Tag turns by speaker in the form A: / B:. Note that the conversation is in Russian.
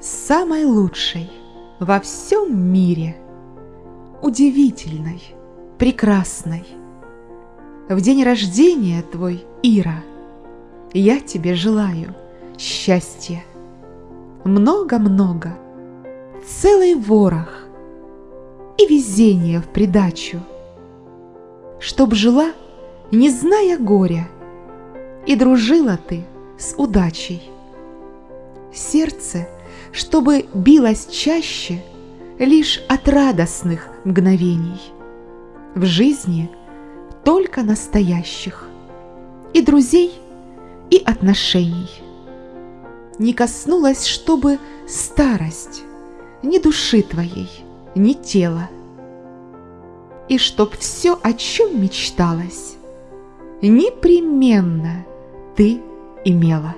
A: самой лучшей во всем мире, удивительной, прекрасной. В день рождения твой, Ира, я тебе желаю счастья. Много-много, целый ворох и везение в придачу, Чтоб жила, не зная горя, и дружила ты с удачей. Сердце, чтобы билось чаще лишь от радостных мгновений. В жизни только настоящих и друзей, и отношений. Не коснулась, чтобы старость ни души твоей, ни тела. И чтоб все, о чем мечталось, непременно ты имела.